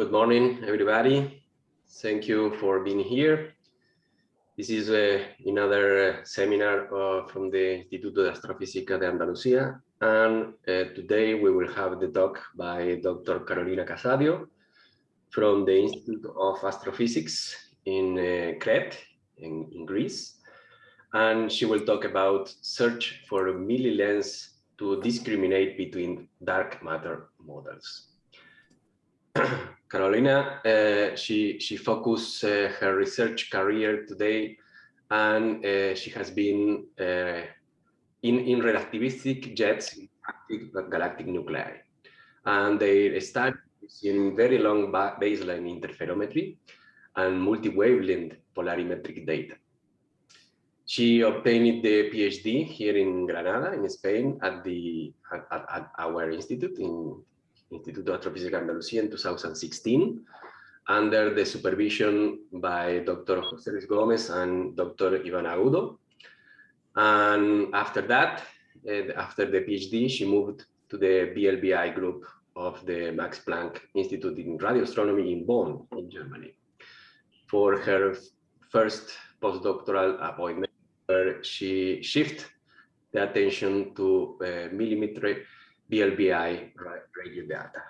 good morning, everybody. Thank you for being here. This is uh, another uh, seminar uh, from the Instituto de Astrofísica de Andalucía. And uh, today we will have the talk by Dr. Carolina Casadio from the Institute of Astrophysics in uh, Crete, in, in Greece. And she will talk about search for a milli lens to discriminate between dark matter models. Carolina, uh, she, she focused uh, her research career today and uh, she has been uh, in, in relativistic jets in galactic nuclei. And they study in very long baseline interferometry and multi-wavelength polarimetric data. She obtained the PhD here in Granada, in Spain, at the at, at our institute in Instituto de Astrofísica Andalucía in 2016 under the supervision by Dr. José Luis Gómez and Dr. Ivan Agudo. And after that, uh, after the PhD, she moved to the VLBI group of the Max Planck Institute in Radio Astronomy in Bonn, in Germany, for her first postdoctoral appointment, where she shifted the attention to uh, millimeter VLBI radio data.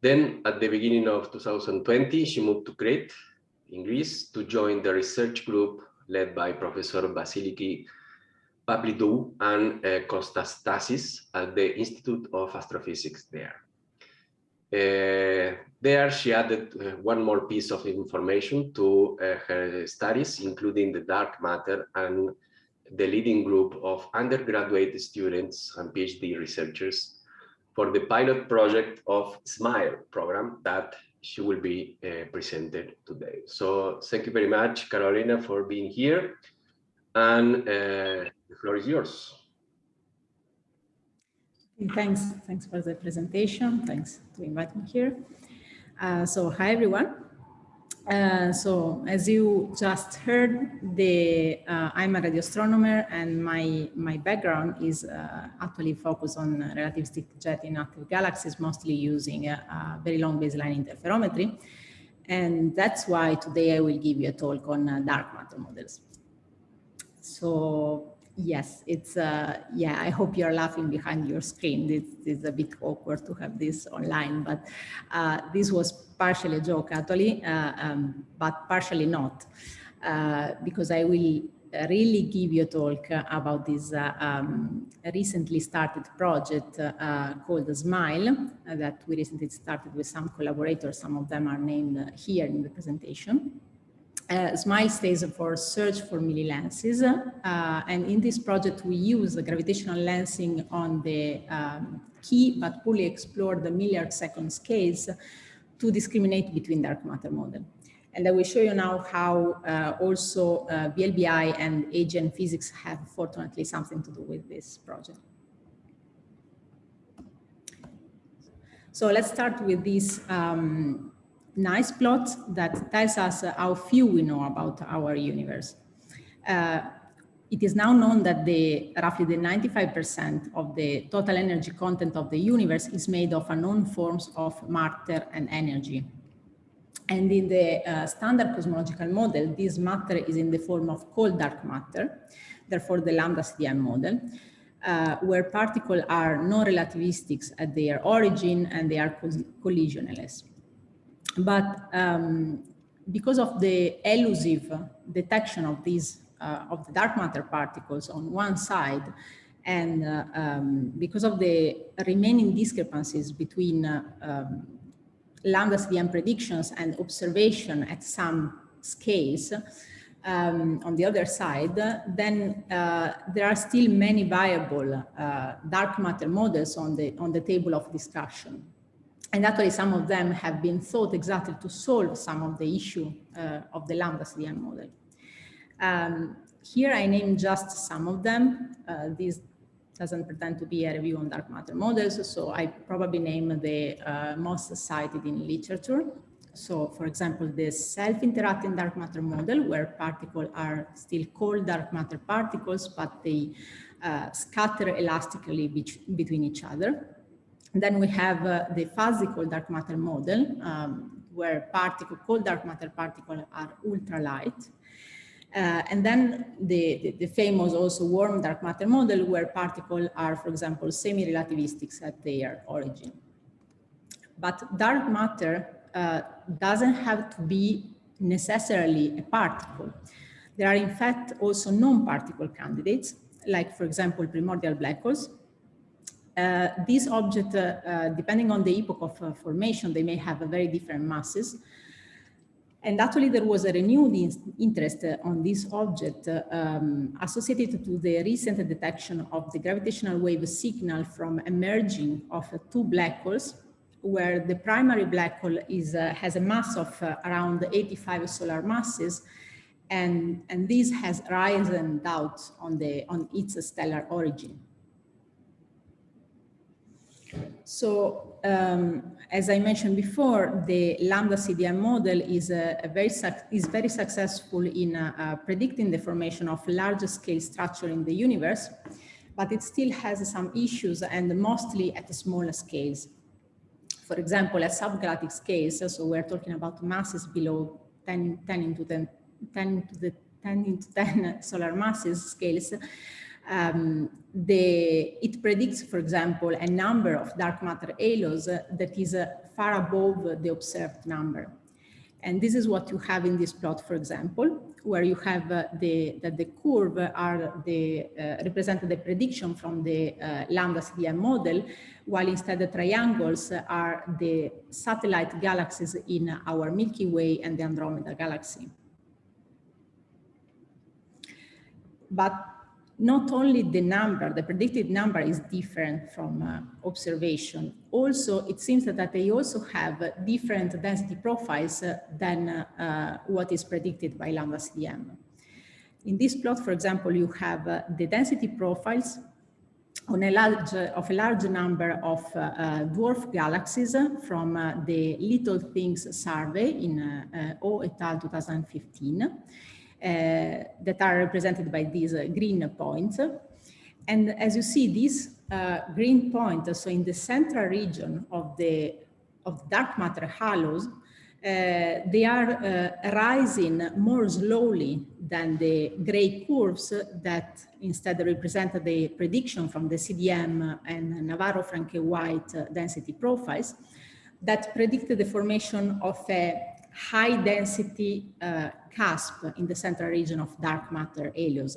Then at the beginning of 2020, she moved to Crete in Greece to join the research group led by Professor Vasiliki Pavlidou and uh, Kostas at the Institute of Astrophysics there. Uh, there she added uh, one more piece of information to uh, her studies, including the dark matter and the leading group of undergraduate students and PhD researchers for the pilot project of SMILE program that she will be uh, presented today. So thank you very much, Carolina, for being here. And uh, the floor is yours. Thanks. Thanks for the presentation. Thanks to invite me here. Uh, so hi, everyone. Uh, so as you just heard, the, uh, I'm a radio astronomer and my, my background is uh, actually focused on relativistic jet in active galaxies, mostly using a, very long baseline interferometry. And that's why today I will give you a talk on uh, dark matter models. So yes, it's, uh, yeah, I hope you're laughing behind your screen. It's, it's a bit awkward to have this online, but uh, this was partially a joke actually, uh, um, but partially not, uh, because I will really give you a talk about this uh, um, recently started project uh, called SMILE that we recently started with some collaborators. Some of them are named here in the presentation. Uh, SMILE stands for Search for Millilenses. Uh, and in this project, we use gravitational lensing on the um, key but fully explored the milliarc second scales to discriminate between dark matter model. And I will show you now how uh, also uh, VLBI and AGN physics have fortunately something to do with this project. So let's start with this um, nice plot that tells us how few we know about our universe. Uh, it is now known that the roughly the 95% of the total energy content of the universe is made of unknown forms of matter and energy. And in the uh, standard cosmological model, this matter is in the form of cold dark matter, therefore the lambda CDM model, uh, where particles are non-relativistic at their origin and they are collisionless. But um, because of the elusive detection of these of the dark matter particles on one side, and uh, um, because of the remaining discrepancies between uh, um, lambda CDM predictions and observation at some scales, um, on the other side, then uh, there are still many viable uh, dark matter models on the on the table of discussion. And actually some of them have been thought exactly to solve some of the issue uh, of the lambda CDM model. Um, here I name just some of them. Uh, this doesn't pretend to be a review on dark matter models, so I probably name the uh, most cited in literature. So for example, the self-interacting dark matter model where particles are still called dark matter particles, but they uh, scatter elastically be between each other. Then we have uh, the fuzzy cold dark matter model, um, where particle, cold dark matter particles are ultralight. Uh, and then the, the, the, famous also warm dark matter model where particles are, for example, semi-relativistic at their origin. But dark matter uh, doesn't have to be necessarily a particle. There are in fact also non-particle candidates, like for example, primordial black holes. Uh, these objects, uh, uh, depending on the epoch of uh, formation, they may have very different masses. And actually there was a renewed interest on this object um, associated to the recent detection of the gravitational wave signal from emerging of two black holes where the primary black hole is, uh, has a mass of uh, around 85 solar masses and, and this has risen doubts on, the, on its stellar origin. So um, as I mentioned before, the lambda CDM model is, a, a very, is very successful in uh, uh, predicting the formation of large scale structure in the universe, but it still has some issues and mostly at smaller scales. For example, at subgalactic scales, so we're talking about masses below 10, 10 into 10, 10 to the 10 into 10 solar masses scales, um, the, it predicts, for example, a number of dark matter halos uh, that is uh, far above the observed number. And this is what you have in this plot, for example, where you have uh, the, that the curve are the, uh, represent the prediction from the uh, lambda CDM model, while instead the triangles are the satellite galaxies in our Milky Way and the Andromeda galaxy. But not only the number, the predicted number is different from uh, observation. Also, it seems that, they also have uh, different density profiles uh, than uh, uh, what is predicted by Lambda CDM. In this plot, for example, you have uh, the density profiles on a large, of a large number of dwarf galaxies from the Little Things survey in O et al. 2015 uh, that are represented by these uh, green points. And as you see, these uh, green points, so in the central region of the of dark matter halos, uh, they are uh, rising more slowly than the gray curves that instead represent the prediction from the CDM and Navarro-Frenk-White density profiles that predicted the formation of a high density uh, cusp in the central region of dark matter halos,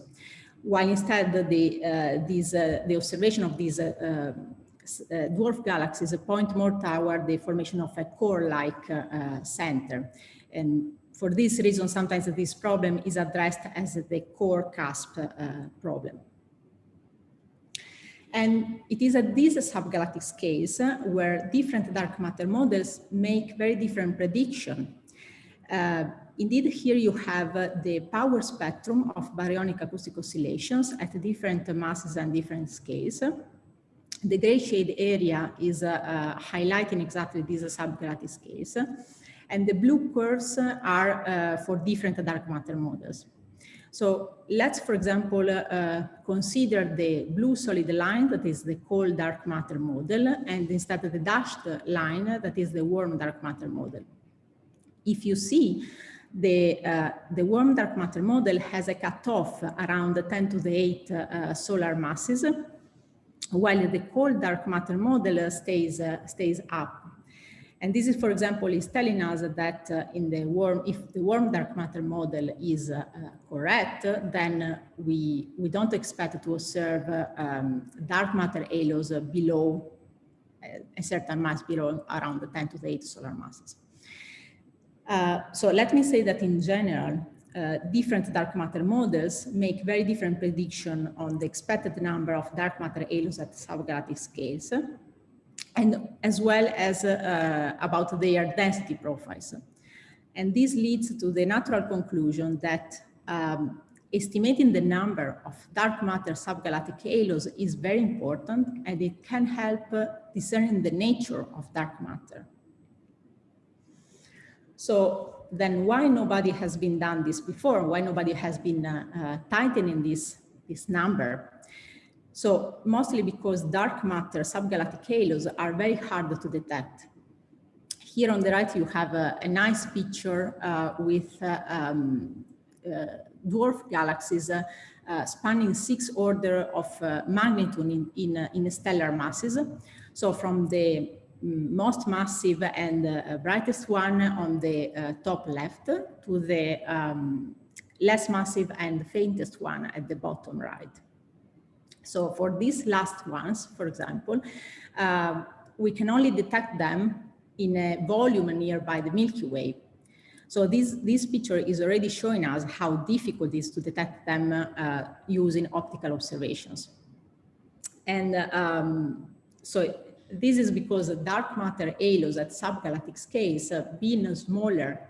while instead the, uh, these, uh, the observation of these uh, uh, dwarf galaxies point more toward the formation of a core-like center. And for this reason, sometimes this problem is addressed as the core cusp problem. And it is at these subgalactic scales where different dark matter models make very different prediction uh, indeed, here you have uh, the power spectrum of baryonic acoustic oscillations at different masses and different scales. The gray shade area is uh, uh highlighting exactly these subgalactic scales. And the blue curves are uh, for different dark matter models. So let's, for example, uh, consider the blue solid line that is the cold dark matter model and instead of the dashed line that is the warm dark matter model if you see the, uh, the warm dark matter model has a cutoff around 10 to the 8 uh, solar masses, while the cold dark matter model stays, uh, stays up. And this is, for example, is telling us that uh, in the warm, if the warm dark matter model is uh, correct, then we, we don't expect to observe um, dark matter halos below a certain mass below around the 10 to the 8 solar masses. Uh, so let me say that in general, uh, different dark matter models make very different prediction on the expected number of dark matter halos at subgalactic scales, and as well as uh, about their density profiles. And this leads to the natural conclusion that um, estimating the number of dark matter subgalactic halos is very important and it can help uh, discerning the nature of dark matter. So then why nobody has been done this before? Why nobody has been uh, uh, tightening this, this number? So mostly because dark matter subgalactic halos are very hard to detect. Here on the right, you have a, a nice picture uh, with uh, um, uh, dwarf galaxies uh, spanning six order of magnitude in, in, in, stellar masses. So from the most massive and brightest one on the top left to the um, less massive and faintest one at the bottom right. So for these last ones, for example, uh, we can only detect them in a volume nearby the Milky Way. So this, this picture is already showing us how difficult it is to detect them uh, using optical observations. And um, so this is because dark matter halos at subgalactic scales, being smaller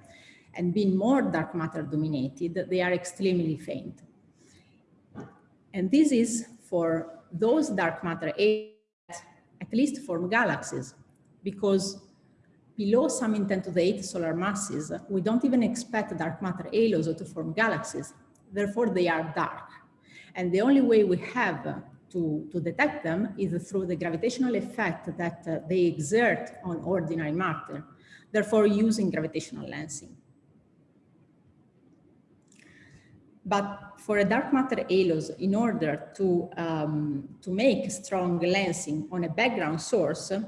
and being more dark matter dominated, they are extremely faint. And this is for those dark matter halos at least form galaxies, because below some in 10 to the 8 solar masses, we don't even expect dark matter halos to form galaxies. Therefore, they are dark. And the only way we have to, to detect them is through the gravitational effect that uh, they exert on ordinary matter, therefore using gravitational lensing. But for a dark matter halos, in order to, um, to make strong lensing on a background source, uh,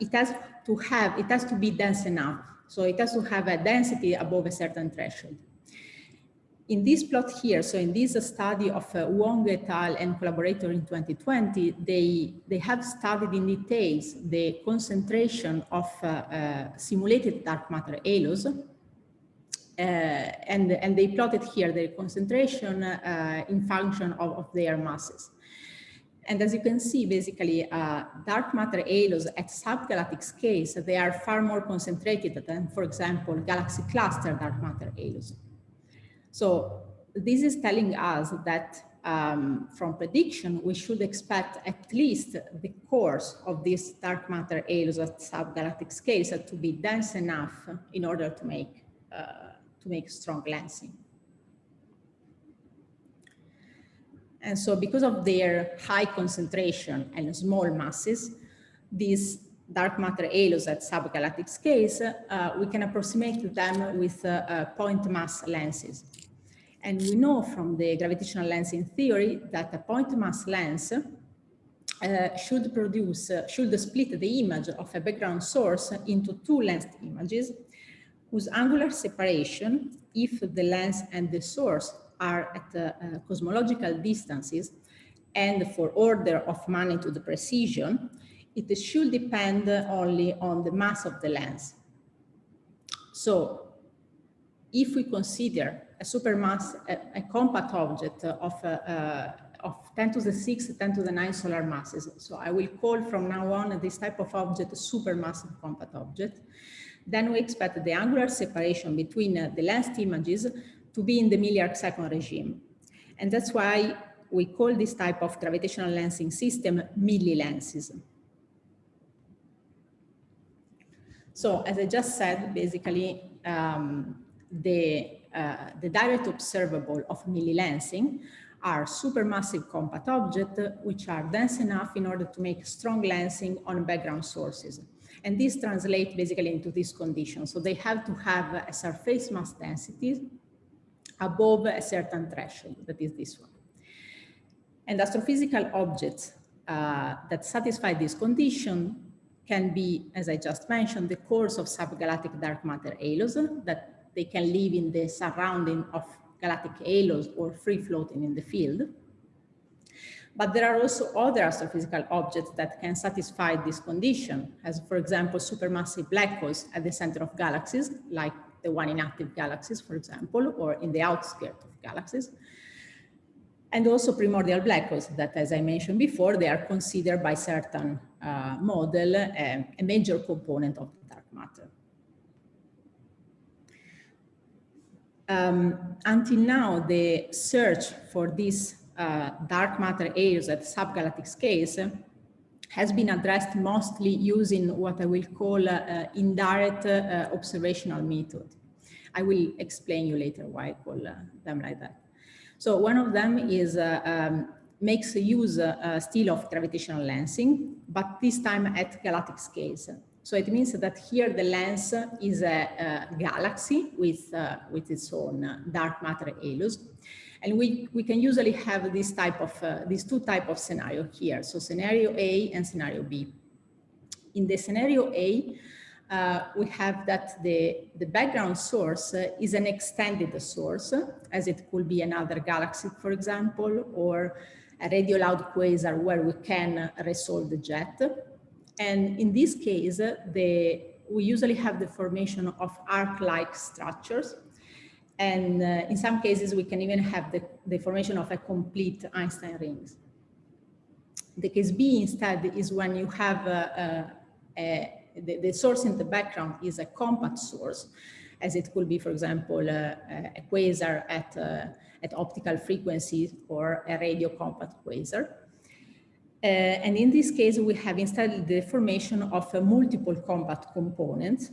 it has to have, it has to be dense enough. So it has to have a density above a certain threshold. In this plot here, so in this study of uh, Wang et al. and collaborator in 2020, they, they have studied in details the concentration of uh, uh, simulated dark matter halos. Uh, and, and they plotted here their concentration uh, in function of, of their masses. And as you can see, basically, uh, dark matter halos at subgalactic scales, they are far more concentrated than, for example, galaxy cluster dark matter halos. So this is telling us that um, from prediction, we should expect at least the cores of these dark matter halos at subgalactic scales to be dense enough in order to make, uh, to make strong lensing. And so because of their high concentration and small masses, these dark matter halos at subgalactic scales, uh, we can approximate them with uh, uh, point mass lenses. And we know from the gravitational lensing theory that a point mass lens uh, should produce, uh, should split the image of a background source into two lensed images whose angular separation, if the lens and the source are at uh, uh, cosmological distances and for order of magnitude precision, it should depend only on the mass of the lens. So if we consider a supermass, a, a compact object of, uh, uh, of 10 to the 6, 10 to the 9 solar masses, so I will call from now on this type of object a supermassive compact object, then we expect the angular separation between uh, the lensed images to be in the milliarc second regime. And that's why we call this type of gravitational lensing system millilenses. So as I just said, basically um, the, uh, the direct observable of millilensing are supermassive compact objects which are dense enough in order to make strong lensing on background sources. And this translates basically into this condition. So they have to have a surface mass density above a certain threshold, that is this one. And astrophysical objects uh, that satisfy this condition can be, as I just mentioned, the cores of subgalactic dark matter halos that they can live in the surrounding of galactic halos or free floating in the field. But there are also other astrophysical objects that can satisfy this condition, as for example, supermassive black holes at the center of galaxies, like the one in active galaxies, for example, or in the outskirts of galaxies. And also primordial black holes that, as I mentioned before, they are considered by certain uh, model uh, a major component of dark matter. Um, until now, the search for these uh, dark matter areas at subgalactic scales has been addressed mostly using what I will call uh, indirect uh, observational method. I will explain you later why I call uh, them like that. So one of them is uh, um, makes use uh, still of gravitational lensing, but this time at galactic scales. So it means that here the lens is a, a galaxy with, uh, with its own dark matter halos. And we, we can usually have this type of, uh, these two type of scenario here. So scenario A and scenario B. In the scenario A, uh, we have that the, the background source uh, is an extended source, as it could be another galaxy, for example, or a radio loud quasar where we can resolve the jet. And in this case, the, we usually have the formation of arc-like structures. And uh, in some cases, we can even have the, the formation of a complete Einstein rings. The case B instead is when you have a, a, a the, the, source in the background is a compact source, as it could be, for example, uh, a quasar at, uh, at optical frequencies or a radio compact quasar. Uh, and in this case, we have instead the formation of a multiple compact component.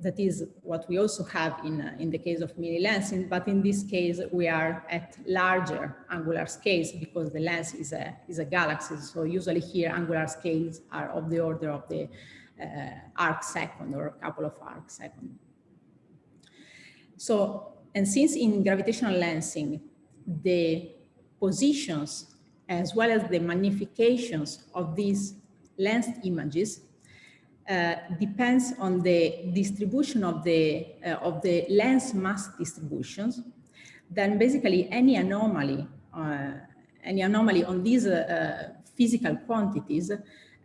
That is what we also have in, uh, in the case of millilensing, but in this case, we are at larger angular scales because the lens is a, is a galaxy. So usually here, angular scales are of the order of the uh, arc second or a couple of arc second. So, and since in gravitational lensing, the positions as well as the magnifications of these lensed images uh, depends on the distribution of the uh, of the lens mass distributions then basically any anomaly uh, any anomaly on these uh, physical quantities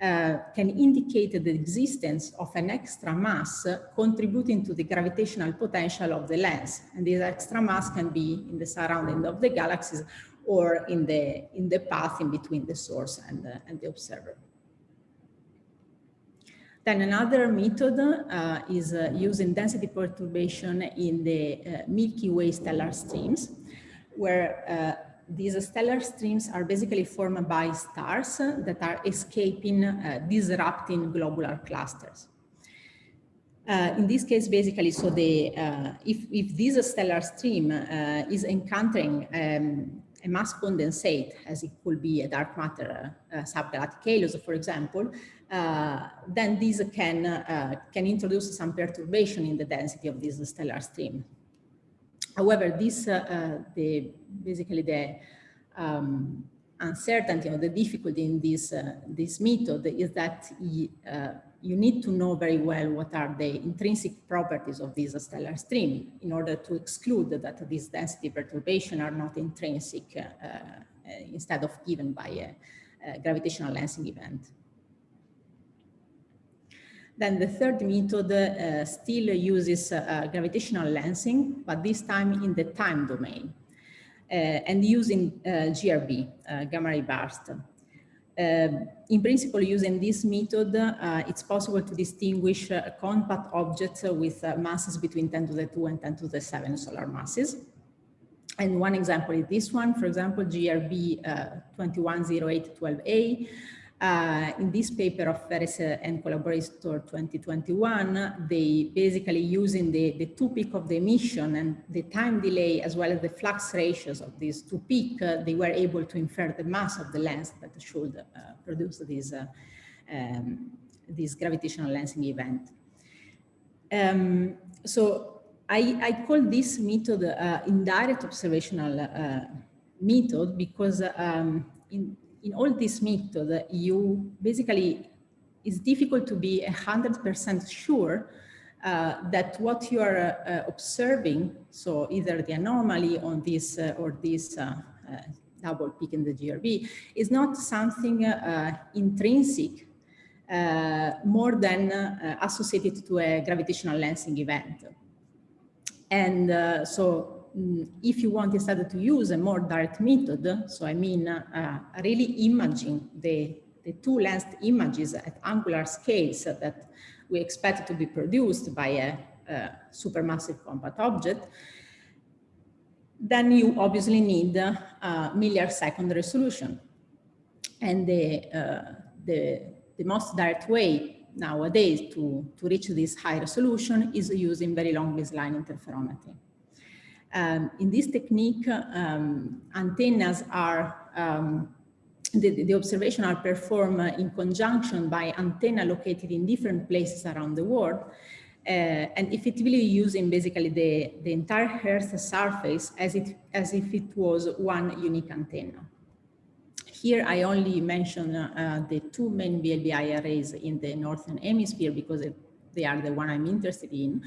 uh, can indicate the existence of an extra mass contributing to the gravitational potential of the lens. And this extra mass can be in the surrounding of the galaxies or in the, in the path in between the source and the, and the observer. Then another method uh, is uh, using density perturbation in the uh, Milky Way stellar streams, where uh, these stellar streams are basically formed by stars that are escaping, uh, disrupting globular clusters. Uh, in this case, basically, so the uh, if if this stellar stream uh, is encountering um, a mass condensate, as it could be a dark matter uh, subgalactic halos, for example, uh, then this can can introduce some perturbation in the density of this stellar stream. However, this uh, uh, the basically the um, uncertainty or the difficulty in this uh, this method is that you need to know very well what are the intrinsic properties of this stellar stream in order to exclude that these density perturbation are not intrinsic uh, uh, instead of given by a, a, gravitational lensing event. Then the third method uh, still uses uh, gravitational lensing, but this time in the time domain uh, and using uh, GRB, uh, gamma ray burst. Uh, in principle, using this method, uh, it's possible to distinguish uh, compact objects uh, with masses between 10 to the 2 and 10 to the 7 solar masses. And one example is this one, for example, GRB 210812A, uh, in this paper of Ferris and collaborator 2021, they basically using the, the two peak of the emission and the time delay as well as the flux ratios of these two peak, uh, they were able to infer the mass of the lens that should uh, produce this, uh, um, this gravitational lensing event. Um, so I, I, call this method uh, indirect observational uh, method because um, in, in all this method, you basically, it's difficult to be 100% sure uh, that what you are uh, observing, so either the anomaly on this uh, or this uh, uh, double peak in the GRB, is not something uh, intrinsic more than associated to a gravitational lensing event. And so Mm, if you want instead to use a more direct method, so I mean uh, really imaging the, the two lensed images at angular scales that we expect to be produced by a, a supermassive compact object, then you obviously need a milliarc second resolution. And the, uh, the, the most direct way nowadays to, to reach this high resolution is using very long baseline interferometry. Um, in this technique, um, antennas are um, the, the observation are performed in conjunction by antenna located in different places around the world uh, and effectively using basically the, the entire Earth surface as, it, as if it was one unique antenna. Here I only mention uh, the two main VLBI arrays in the Northern Hemisphere because it, they are the one I'm interested in.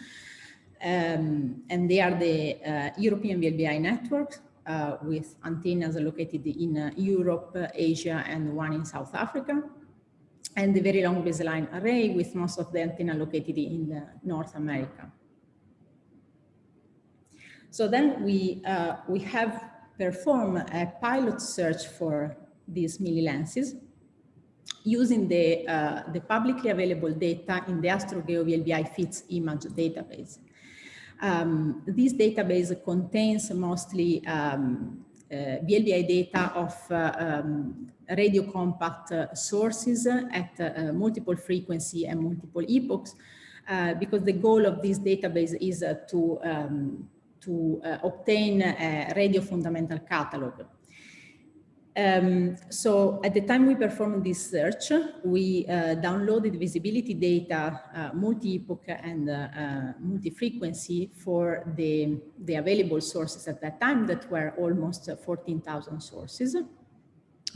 Um, and they are the uh, European VLBI network uh, with antennas located in uh, Europe, Asia, and one in South Africa. And the very long baseline array with most of the antenna located in North America. So then we, uh, we have performed a pilot search for these millilenses using the, uh, the publicly available data in the AstroGeo VLBI FITS image database. Um, this database contains mostly um, uh, VLBI data of uh, um, radio compact uh, sources at uh, multiple frequency and multiple epochs, uh, because the goal of this database is uh, to, um, to obtain a radio fundamental catalog um, so at the time we performed this search, we uh, downloaded visibility data, uh, multi-epoch and uh, uh multi-frequency for the, the available sources at that time that were almost 14,000 sources.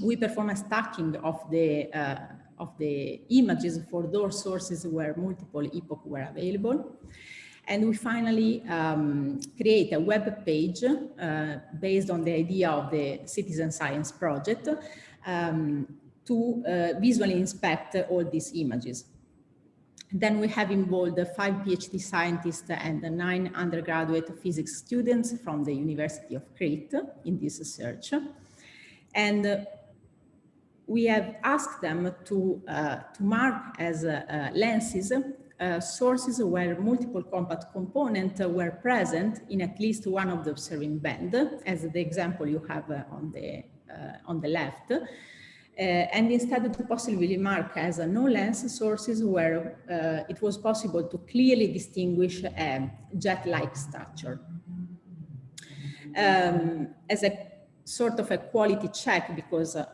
We performed a stacking of the, uh, of the images for those sources where multiple epoch were available. And we finally um, create a web page uh, based on the idea of the citizen science project um, to uh, visually inspect all these images. Then we have involved five PhD scientists and nine undergraduate physics students from the University of Crete in this search. And we have asked them to, uh, to mark as uh, lenses uh, sources where multiple compact components were present in at least one of the observing band, as the example you have uh, on, the, uh, on the left. Uh, and instead to possibly mark as a no lens sources where uh, it was possible to clearly distinguish a jet-like structure. Um, as a sort of a quality check because uh,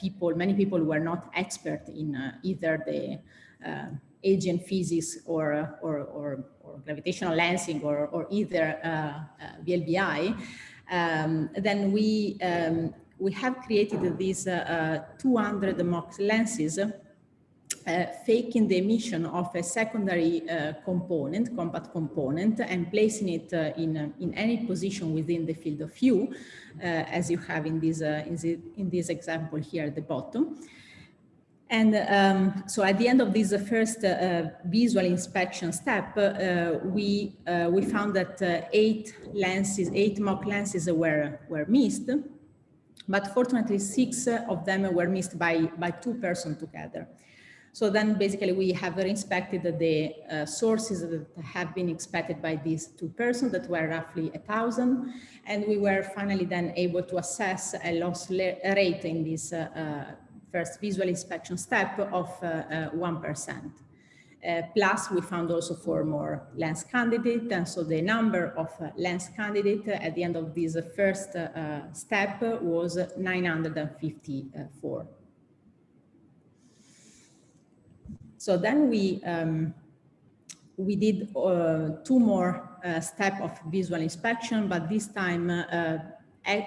people, many people were not expert in either the AGN physics or, or, or, or gravitational lensing or, or either uh, uh, VLBI, um, then we, um, we have created these uh, 200 MOX lenses uh, faking the emission of a secondary uh, component, compact component, and placing it uh, in, in any position within the field of view, as you have in this, in, the, in this example here at the bottom. And um, so at the end of this uh, first uh, visual inspection step, uh, we, uh, we found that uh, eight lenses, eight mock lenses were, were missed, but fortunately six of them were missed by, by two persons together. So then basically we have inspected the uh, sources that have been inspected by these two persons that were roughly a thousand. And we were finally then able to assess a loss rate in this first visual inspection step of 1%. Uh, uh, plus, we found also four more lens candidates. And so the number of uh, lens candidates at the end of this first uh, step was 954. So then we, um, we did uh, two more uh, steps of visual inspection, but this time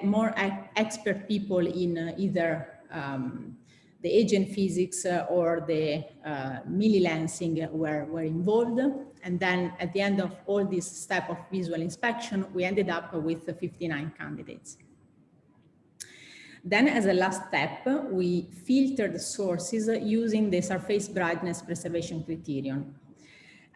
more expert people in either um, the AGN physics uh, or the uh, lensing were, were involved. And then at the end of all this step of visual inspection, we ended up with 59 candidates. Then as a last step, we filtered sources using the surface brightness preservation criterion.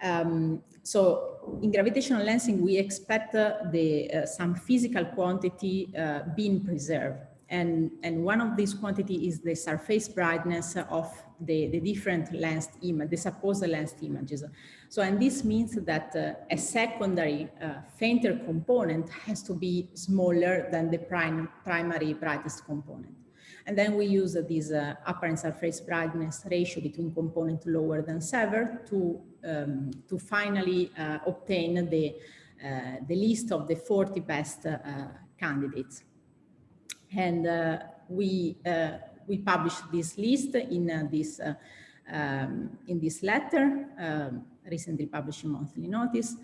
Um, so in gravitational lensing, we expect uh, the, uh, some physical quantity uh, being preserved. And, and one of these quantity is the surface brightness of the, the different lensed image, the supposed images. So, and this means that uh, a secondary uh, fainter component has to be smaller than the prime, primary brightest component. And then we use uh, this apparent surface brightness ratio between component lower than seven to, um, to finally uh, obtain the, uh, the list of the 40 best uh, candidates. And uh, we we published this list in this um, in this letter, um, recently published Monthly Notice.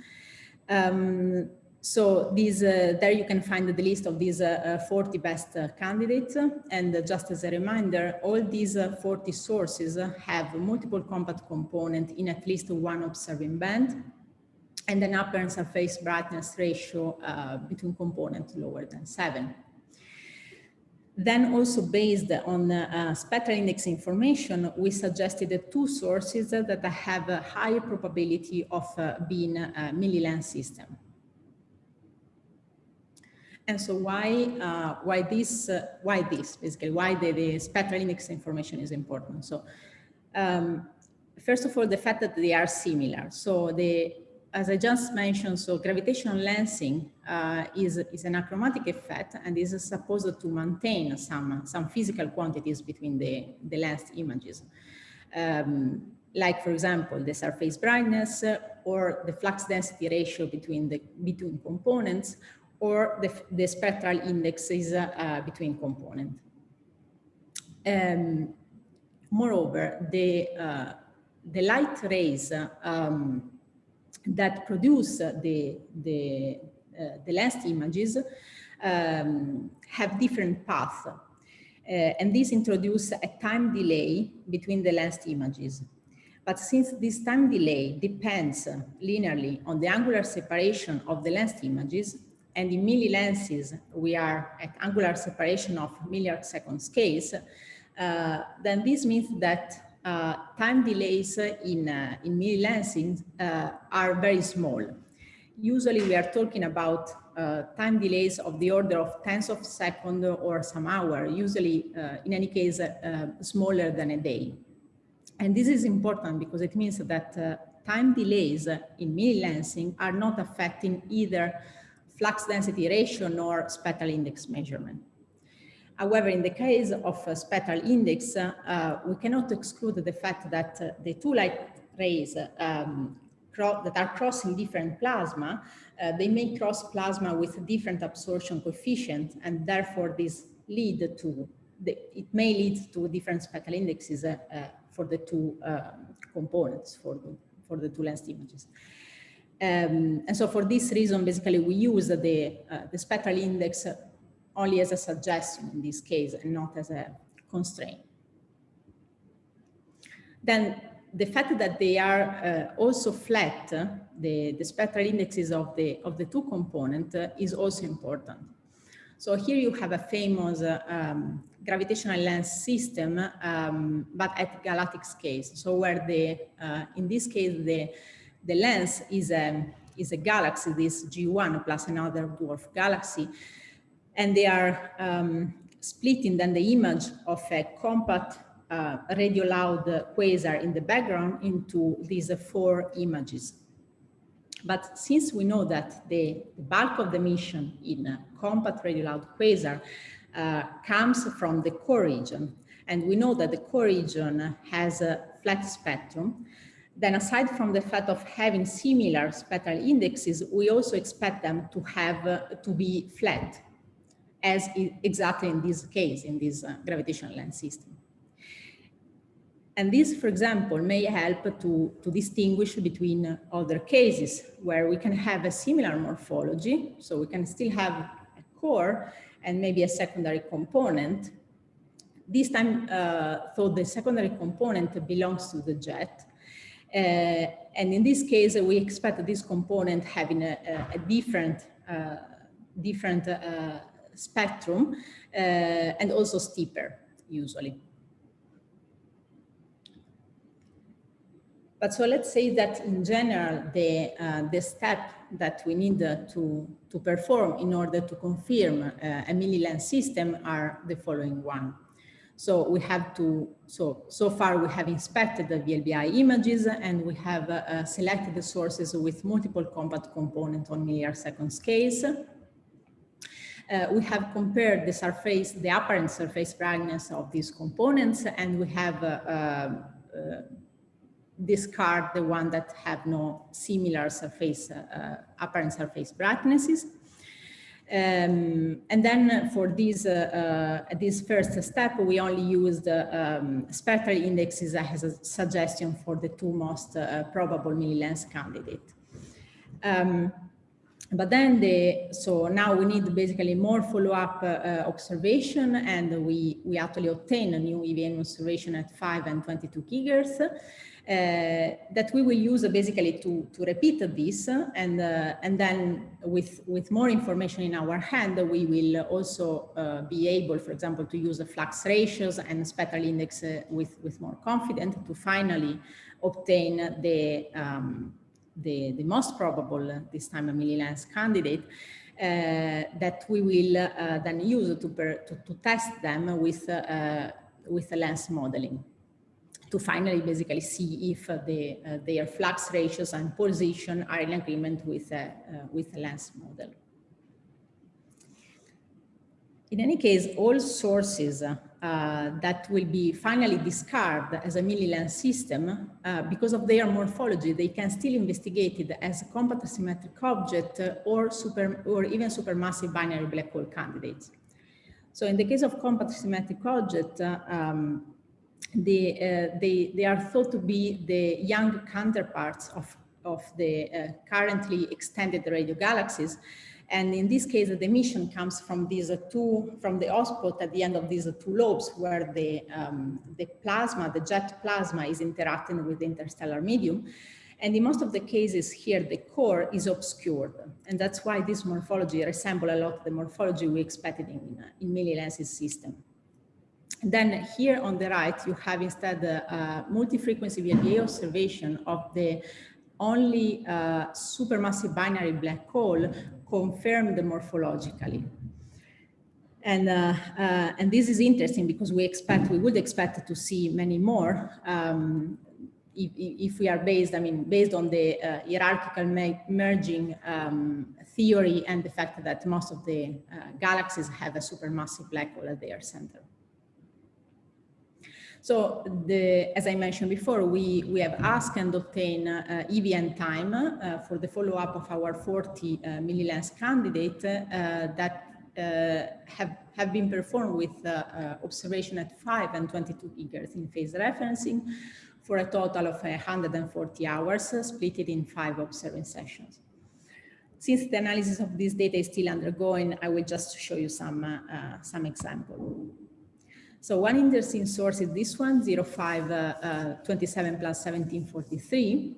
Um, so these, uh, there you can find the list of these uh, uh 40 best uh, candidates. And just as a reminder, all these uh, 40 sources have multiple compact component in at least one observing band and an upper surface brightness ratio uh, between components lower than seven. Then also based on uh, spectral index information, we suggested two sources that have a high probability of uh, being a millilens system. And so why uh, why this uh, why this basically why the, the, spectral index information is important. So um, first of all, the fact that they are similar. So the as I just mentioned, so gravitational lensing uh, is, is an achromatic effect and is supposed to maintain some, some physical quantities between the, the lensed images. Um, like, for example, the surface brightness uh, or the flux density ratio between the between components or the, the spectral indexes uh, between components. Um, moreover, the, uh, the light rays um, that produce the, the, uh, the last images um, have different paths. Uh, and this introduces a time delay between the last images. But since this time delay depends linearly on the angular separation of the last images, and in millilenses we are at angular separation of milliarc second scales, uh, then this means that uh, time delays in, uh, in millilensing uh, are very small. Usually we are talking about uh, time delays of the order of tens of seconds or some hour, usually uh, in any case smaller than a day. And this is important because it means that time delays in millilensing are not affecting either flux density ratio nor spectral index measurement. However, in the case of a spectral index, uh, we cannot exclude the fact that uh, the two light rays um, that are crossing different plasma, uh, they may cross plasma with different absorption coefficient, and therefore this lead to, the, it may lead to different spectral indexes uh, uh, for the two um, components, for the, for the two lensed images. Um, and so for this reason, basically we use the, uh, the spectral index only as a suggestion in this case and not as a constraint. Then the fact that they are uh, also flat, uh, the, the spectral indexes of the, of the two components uh, is also important. So here you have a famous uh, um, gravitational lens system, um, but at galactic scale. So where the, uh, in this case, the, the lens is a, is a galaxy, this G1 plus another dwarf galaxy, and they are um, splitting then the image of a compact uh, radio loud quasar in the background into these four images. But since we know that the, bulk of the emission in a compact radio loud quasar uh, comes from the core region, and we know that the core region has a flat spectrum, then aside from the fact of having similar spectral indexes, we also expect them to have uh, to be flat as exactly in this case, in this uh, gravitational lens system. And this, for example, may help to, to distinguish between uh, other cases where we can have a similar morphology. So we can still have a core and maybe a secondary component. This time, uh, though the secondary component belongs to the jet. Uh, and in this case, we expect this component having a, a, a different, uh, different uh, spectrum uh, and also steeper usually. But so let's say that in general, the, uh, the step that we need uh, to, to perform in order to confirm uh, a millilens system are the following one. So we have to, so, so far we have inspected the VLBI images and we have uh, selected the sources with multiple compact components on milliarc second scales uh, we have compared the surface, the apparent surface brightness of these components, and we have uh, uh, discard the one that have no similar surface, uh, apparent surface brightnesses. Um, and then for this, uh, uh, this first step, we only used uh, um, spectral indexes as a suggestion for the two most uh, probable millilens candidate. Um, but then the, so now we need basically more follow-up uh, observation and we, we actually obtain a new EVN observation at 5 and 22 gigahertz. Uh, that we will use basically to, to repeat this and, uh, and then with, with more information in our hand, we will also uh, be able, for example, to use the flux ratios and spectral index with, with more confidence to finally obtain the, um, the, the most probable, this time a millilens candidate, uh, that we will uh, then use to, per, to, to, test them with, uh, with the lens modeling to finally basically see if uh, the, uh, their flux ratios and position are in agreement with, uh, with the lens model. In any case, all sources uh, that will be finally discarded as a millilens system, uh, because of their morphology, they can still investigate it as a compact symmetric object or, super, or even supermassive binary black hole candidates. So in the case of compact symmetric object, uh, um, the, uh, they, they are thought to be the young counterparts of, of the uh, currently extended radio galaxies. And in this case, the emission comes from these two, from the hotspot at the end of these two lobes where the, um, the plasma, the jet plasma is interacting with the interstellar medium. And in most of the cases here, the core is obscured. And that's why this morphology resembles a lot the morphology we expected in, in millilenses system. Then here on the right, you have instead a, multi-frequency VLBA observation of the only uh, supermassive binary black hole confirmed morphologically. And, uh, uh, and this is interesting because we expect, we would expect to see many more um, if, if, we are based, I mean, based on the uh, hierarchical merging um, theory and the fact that most of the uh, galaxies have a supermassive black hole at their center. So the, as I mentioned before, we, we have asked and obtained uh, EVN time uh, for the follow-up of our 40 uh, millilens candidate uh, that uh, have, have been performed with uh, observation at 5 and 22 gigahertz in phase referencing for a total of 140 hours split in five observing sessions. Since the analysis of this data is still undergoing, I will just show you some, some examples. So one interesting source is this one, 05 uh, uh, 27 plus 1743.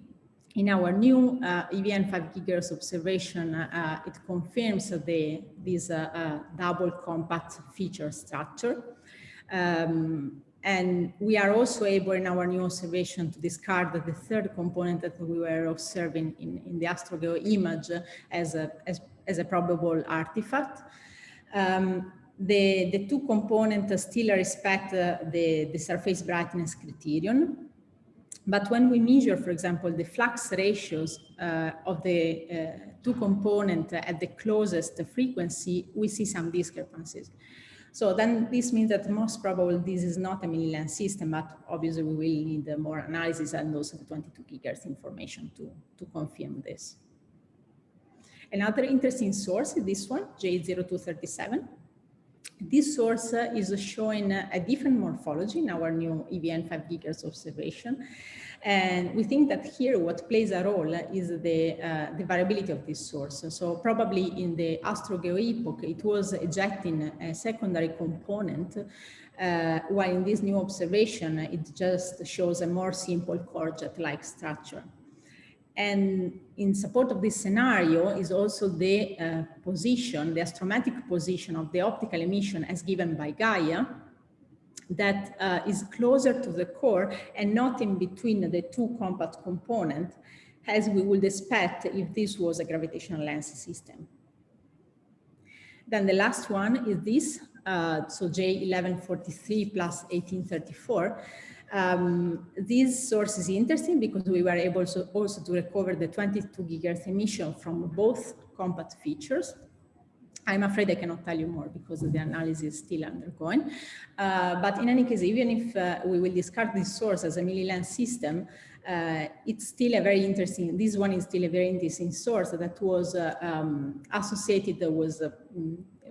In our new uh, EVN 5 gigahertz observation, uh, it confirms the, this uh, uh, double compact feature structure. Um, and we are also able in our new observation to discard the third component that we were observing in, in the AstroGeo image as a, as, as a probable artifact. Um, the, the two components still respect uh, the, the surface brightness criterion. But when we measure, for example, the flux ratios uh, of the uh, two components at the closest frequency, we see some discrepancies. So then this means that most probably this is not a millilens system, but obviously we will need more analysis and also the 22 gigahertz information to, to confirm this. Another interesting source is this one, J0237. This source is showing a different morphology in our new EVN 5 gigahertz observation. And we think that here what plays a role is the, uh, the variability of this source. So probably in the AstroGeo epoch, it was ejecting a secondary component, uh, while in this new observation, it just shows a more simple core jet-like structure. And in support of this scenario is also the uh, position, the astrometric position of the optical emission as given by Gaia that uh, is closer to the core and not in between the two compact components as we would expect if this was a gravitational lens system. Then the last one is this, uh, so J1143 plus 1834, um, this source is interesting because we were able to also to recover the 22 gigahertz emission from both compact features. I'm afraid I cannot tell you more because the analysis is still undergoing. Uh, but in any case, even if uh, we will discard this source as a millilens system, uh, it's still a very interesting, this one is still a very interesting source that was uh, um, associated, was, uh,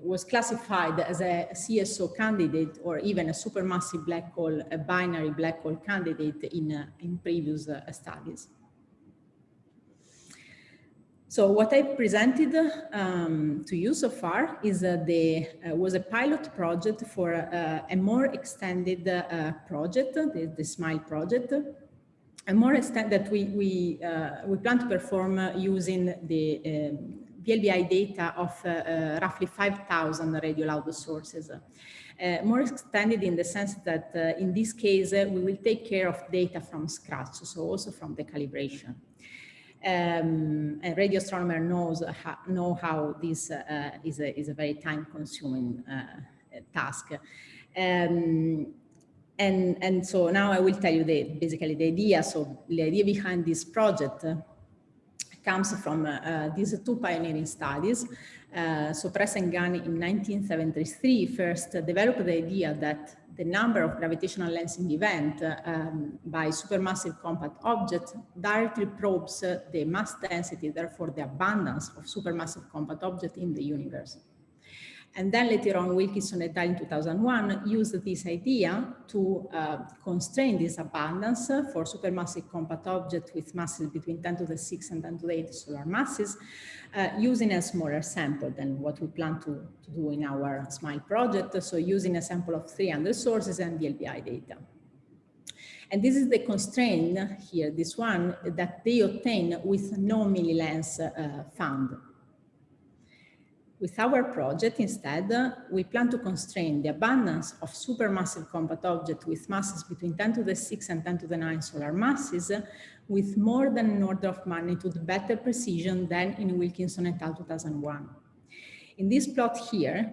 was classified as a CSO candidate or even a supermassive black hole, a binary black hole candidate in, uh, in previous studies. So what I presented um, to you so far is uh, the uh, was a pilot project for uh, a more extended uh, project, the, the, SMILE project, a more extended that we we uh, we plan to perform uh, using the um, VLBI data of roughly 5,000 radio loud sources. more extended in the sense that in this case we will take care of data from scratch, so also from the calibration um, a radio astronomer knows how, know how this uh, is, a, is a very time consuming uh, task. Um, and, and so now I will tell you the, basically the idea. So the idea behind this project comes from uh, these two pioneering studies. Uh, so Press and Gunn in 1973 first developed the idea that the number of gravitational lensing event um, by supermassive compact objects directly probes uh, the mass density, therefore the abundance of supermassive compact objects in the universe. And then later on, Wilkinson et al. in 2001 used this idea to uh, constrain this abundance for supermassive compact objects with masses between 10 to the 6 and 10 to the 8 solar masses, uh, using a smaller sample than what we plan to, to do in our SMILE project. So using a sample of 300 sources and VLBI data. And this is the constraint here, this one, that they obtain with no millilens uh, found. With our project, instead, we plan to constrain the abundance of supermassive compact objects with masses between 10 to the 6 and 10 to the 9 solar masses with more than an order of magnitude better precision than in Wilkinson et al. 2001. In this plot here,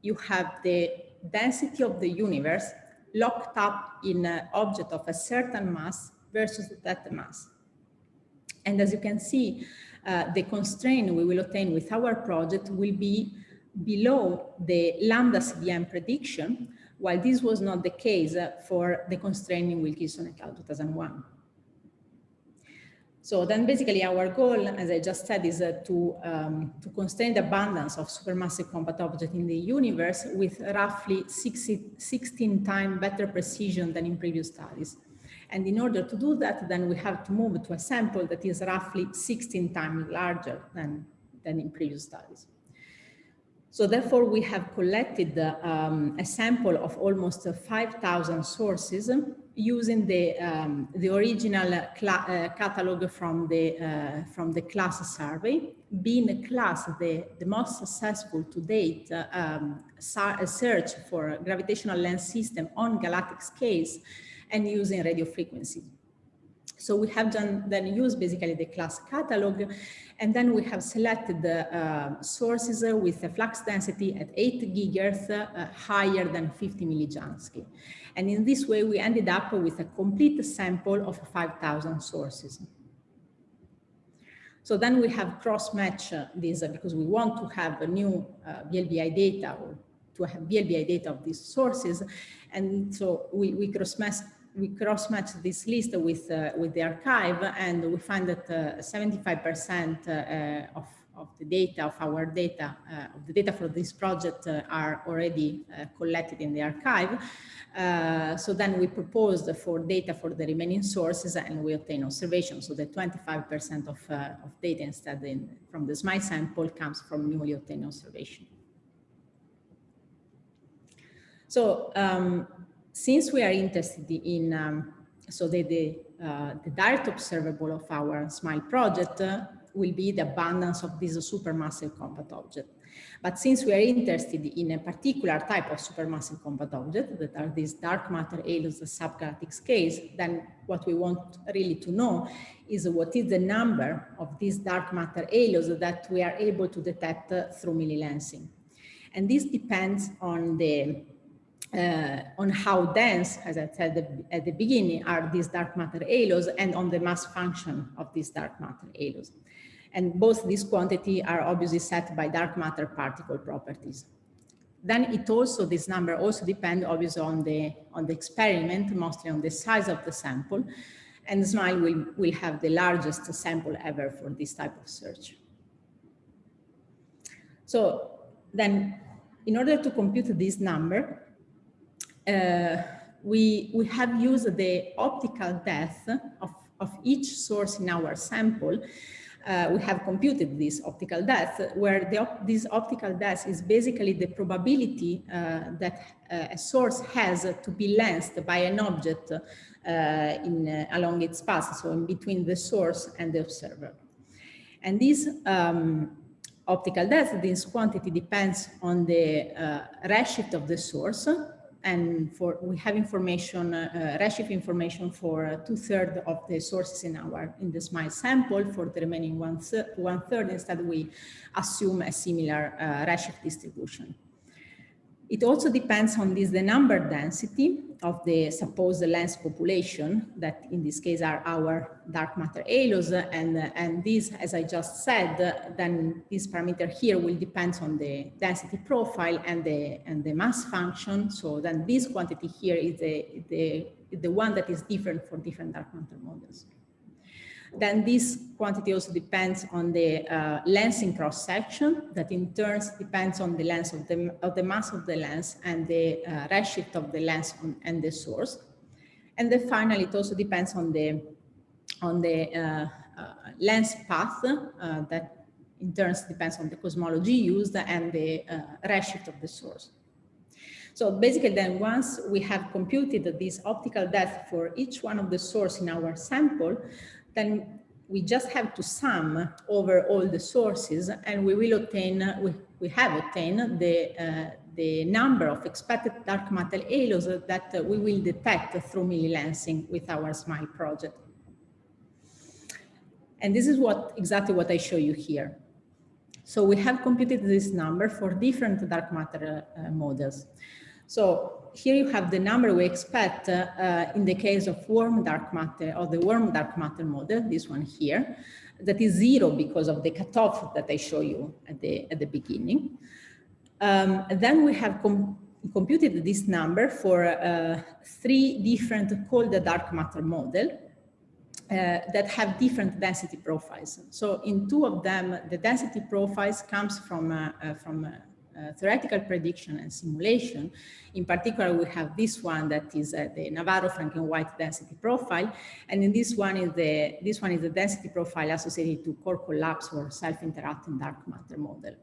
you have the density of the universe locked up in an object of a certain mass versus that mass. And as you can see, uh, the constraint we will obtain with our project will be below the lambda CDM prediction, while this was not the case for the constraint in Wilkinson et al. 2001. So then basically our goal, as I just said, is uh, to, um, to constrain the abundance of supermassive compact objects in the universe with roughly 60, 16 times better precision than in previous studies. And in order to do that, then we have to move to a sample that is roughly 16 times larger than, than in previous studies. So therefore, we have collected um, a sample of almost 5,000 sources using the, um, the original uh, catalog from the, uh, from the CLASS survey, being a CLASS the, the most successful to date uh, um, search for gravitational lens system on galactic scales and using radio frequency. So we have done then used basically the CLASS catalog, and then we have selected the uh, sources with a flux density at 8 gigahertz uh, higher than 50 millijansky. And in this way, we ended up with a complete sample of 5,000 sources. So then we have cross-match uh, these uh, because we want to have a new uh, VLBI data or to have VLBI data of these sources. And so we, we cross-match we cross-match this list with uh, with the archive and we find that 75% uh, uh, of of the data of our data of the data for this project are already collected in the archive. so then we proposed for data for the remaining sources and we obtain observations. So the 25% of, of data instead in, from the SMILE sample comes from newly obtained observation. So um, since we are interested in, um, so the, the, uh, the, direct observable of our SMILE project uh, will be the abundance of this supermassive compact object. But since we are interested in a particular type of supermassive compact object that are these dark matter halos subgalactic scales, then what we want really to know is what is the number of these dark matter halos that we are able to detect uh, through millilensing. And this depends on the uh, on how dense, as I said at the beginning, are these dark matter halos and on the mass function of these dark matter halos. And both these quantity are obviously set by dark matter particle properties. Then it also, this number also depends obviously on the, on the experiment, mostly on the size of the sample. And SMILE will, will have the largest sample ever for this type of search. So then in order to compute this number, we, we have used the optical depth of, of each source in our sample. Uh, we have computed this optical depth where the, this optical depth is basically the probability uh, that uh, a source has to be lensed by an object uh, in, uh, along its path, so in between the source and the observer. And this um, optical depth, this quantity depends on the uh, redshift of the source. And for we have information, uh, redshift information for uh, two thirds of the sources in our in the SMILE sample. For the remaining one, third, one third, instead we assume a similar uh, redshift distribution. It also depends on this, the number density of the supposed lens population that in this case are our dark matter halos. And, and this, as I just said, then this parameter here will depend on the density profile and the, and the mass function. So then this quantity here is the, the, the one that is different for different dark matter models. Then this quantity also depends on the uh, lens in cross section that in turn depends on the lens of the, of the mass of the lens and the uh, redshift of the lens on, and the source. And then finally, it also depends on the, on the uh, uh lens path uh, that in turn depends on the cosmology used and the uh, redshift of the source. So basically then once we have computed this optical depth for each one of the source in our sample, then we just have to sum over all the sources and we will obtain, we, we have obtained the, uh, the number of expected dark matter halos that uh, we will detect through millilensing with our SMILE project. And this is what exactly what I show you here. So we have computed this number for different dark matter uh, models. So here you have the number we expect uh, uh, in the case of warm dark matter or the warm dark matter model, this one here, that is zero because of the cutoff that I show you at the, at the beginning. Um, then we have com computed this number for uh, three different cold dark matter model uh, that have different density profiles. So in two of them, the density profiles comes from, uh, uh from uh, theoretical prediction and simulation. In particular, we have this one that is uh, the Navarro-Frenk-White density profile. And in this one is the, this one is the density profile associated to core collapse or self-interacting dark matter model.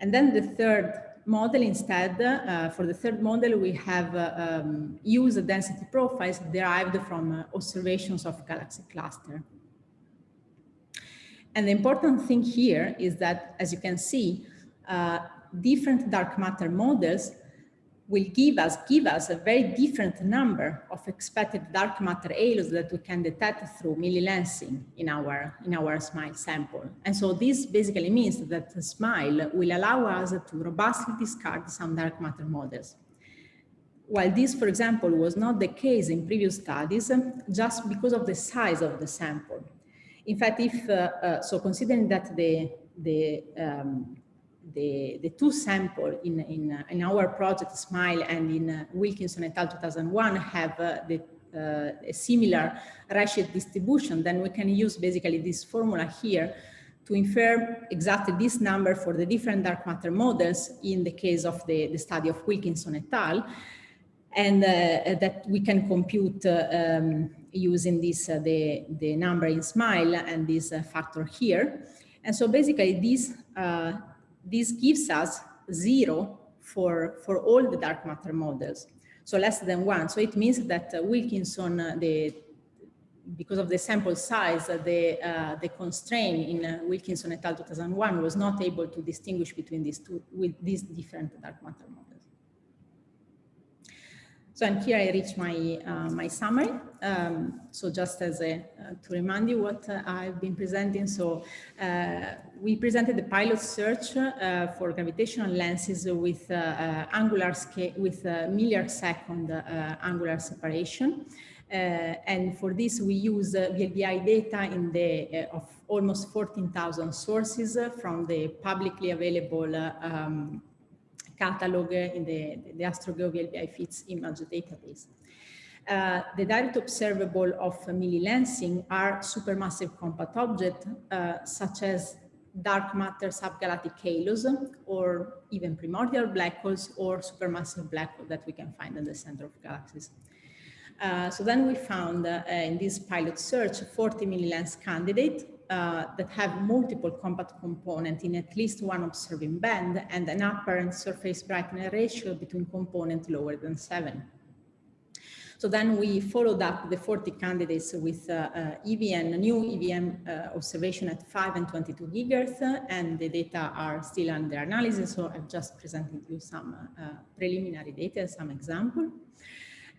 And then the third model instead, uh, for the third model, we have uh, um, used density profiles derived from uh, observations of galaxy cluster. And the important thing here is that, as you can see, uh, different dark matter models will give us give us a very different number of expected dark matter halos that we can detect through millilensing in our in our SMILE sample. And so this basically means that SMILE will allow us to robustly discard some dark matter models. While this, for example, was not the case in previous studies, just because of the size of the sample. In fact, if uh, uh, so, considering that the the um, the, the two sample in, in, uh, in our project SMILE and in uh, Wilkinson et al. 2001 have uh, the, uh, a similar redshift distribution, then we can use basically this formula here to infer exactly this number for the different dark matter models in the case of the, the study of Wilkinson et al. And uh, that we can compute uh, um, using this, the, the number in SMILE and this factor here. And so basically this this gives us zero for, for all the dark matter models, so less than one. So it means that uh, Wilkinson, uh, the, because of the sample size, uh, the, uh, the constraint in uh, Wilkinson et al. 2001 was not able to distinguish between these two, with these different dark matter models. So and here I reach my, uh, my summary. Um, so just as a, uh, to remind you what uh, I've been presenting. So uh, we presented the pilot search uh, for gravitational lenses with uh, angular scale, with millisecond angular separation. And for this, we use VLBI data in the of almost 14,000 sources from the publicly available um, catalog in the, the AstroGeo VLBI FITS image database. Uh, the direct observable of millilensing are supermassive compact objects, uh, such as dark matter subgalactic halos, or even primordial black holes, or supermassive black holes that we can find in the center of galaxies. Uh, so then we found uh, in this pilot search 40 millilens candidate uh, that have multiple compact components in at least one observing band and an apparent surface brightness ratio between components lower than seven. So then we followed up the 40 candidates with uh, uh, EVN, new EVN uh, observation at 5 and 22 gigahertz, and the data are still under analysis. So I've just presented you some uh, preliminary data, some example.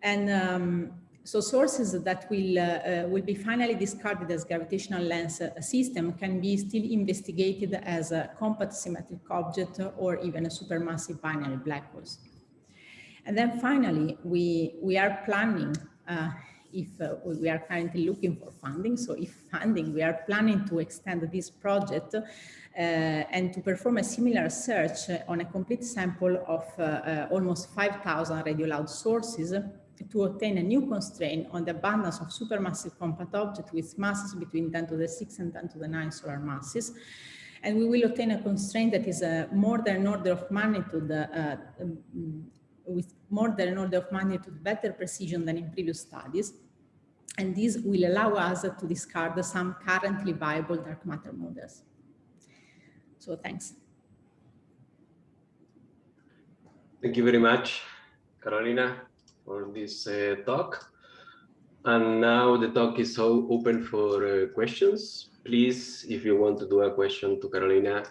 And um, so sources that will, uh, uh, will be finally discarded as gravitational lens uh, system can be still investigated as a compact symmetric object or even a supermassive binary black holes. And then finally, we, we are planning, uh, if uh, we are currently looking for funding, so if funding, we are planning to extend this project uh, and to perform a similar search on a complete sample of almost 5,000 radio loud sources to obtain a new constraint on the abundance of supermassive compact objects with masses between 10 to the 6 and 10 to the 9 solar masses. And we will obtain a constraint that is uh, more than an order of magnitude uh, um, with more than an order of magnitude better precision than in previous studies. And this will allow us to discard some currently viable dark matter models. So thanks. Thank you very much, Carolina, for this uh, talk. And now the talk is open for uh, questions. Please, if you want to do a question to Carolina,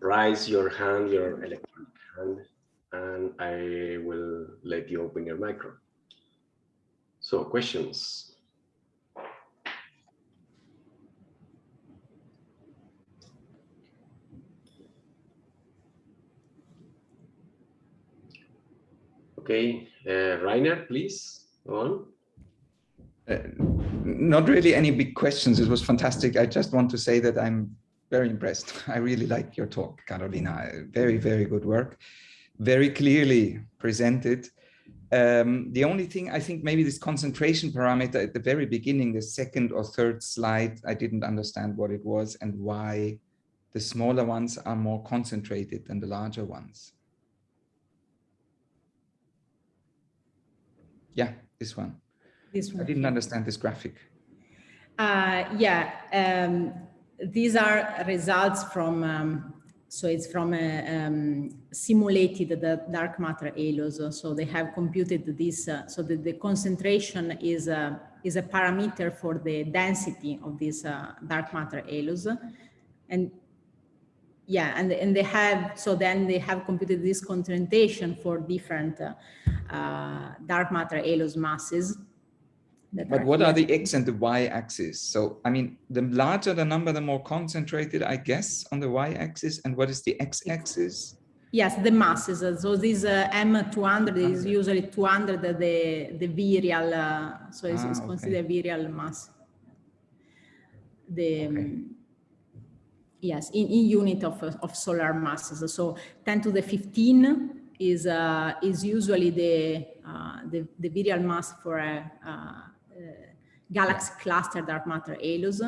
raise your hand, your electronic hand and I will let you open your micro. So questions? Okay, uh, Rainer, please go on. Uh, not really any big questions. It was fantastic. I just want to say that I'm very impressed. I really like your talk, Carolina. Very, very good work very clearly presented. Um, the only thing I think maybe this concentration parameter at the very beginning, the second or third slide, I didn't understand what it was and why the smaller ones are more concentrated than the larger ones. Yeah, this one. This one. I didn't understand this graphic. Uh, yeah, um, these are results from um, so it's from a um, simulated the dark matter halos. So they have computed this. Uh, so the, the concentration is a, is a parameter for the density of these uh, dark matter halos. And yeah, and, and they have, so then they have computed this concentration for different uh, uh dark matter halos masses. But what are the X and the Y axis? So, I mean, the larger the number, the more concentrated, I guess, on the Y axis. And what is the X axis? Yes, the masses. So this uh, M200 is usually 200, the, the virial, uh, so it's, ah, it's considered okay. virial mass. The, okay. um, yes, in, in unit of, of solar masses. So 10 to the 15 is, uh, is usually the, uh, the, the virial mass for a, uh, galaxy cluster dark matter halos.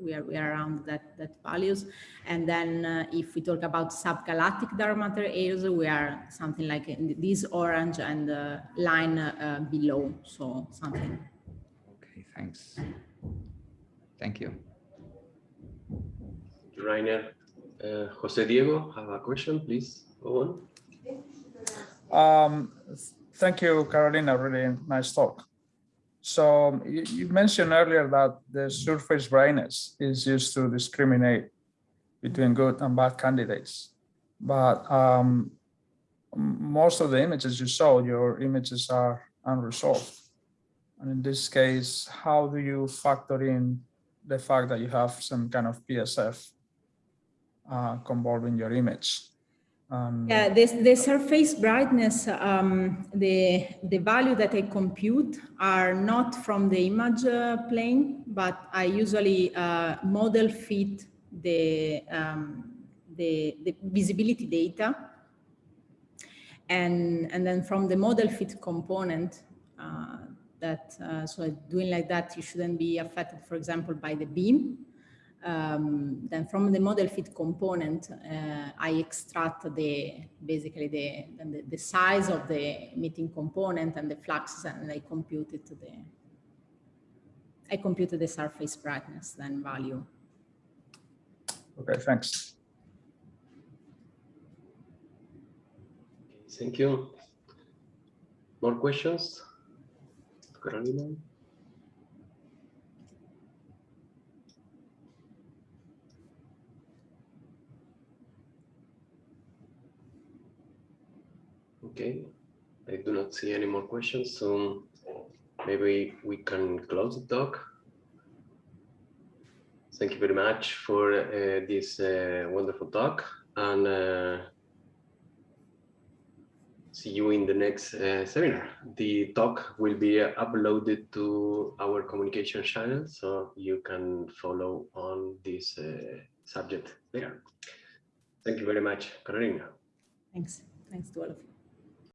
We are, we are around that, that values. And then uh, if we talk about subgalactic dark matter halos, we are something like this orange and uh, line uh, below. So something. Okay, thanks. Thank you. Rainer, uh, Jose Diego, have a question, please go on. Um, thank you, Carolina. Really nice talk. So you, you, mentioned earlier that the surface brightness is used to discriminate between good and bad candidates. But um, most of the images you saw, your images are unresolved. And in this case, how do you factor in the fact that you have some kind of PSF uh, involving your image? And Yeah, this, the surface brightness, um, the, the value that I compute are not from the image uh, plane, but I usually uh, model fit the, um, the, the visibility data. And, and then from the model fit component, uh, that, uh, so doing like that, you shouldn't be affected, for example, by the beam. Um, then from the model fit component, uh, I extract the basically the, the, the size of the emitting component and the fluxes, and I compute it to the I compute the surface brightness then value. okay, thanks. Thank you. More questions? Carolina? Okay, I do not see any more questions, so maybe we can close the talk. Thank you very much for uh, this uh, wonderful talk and uh, see you in the next uh, seminar. The talk will be uploaded to our communication channel, so you can follow on this uh, subject there. Thank you very much, Carolina. Thanks. Thanks to all of you.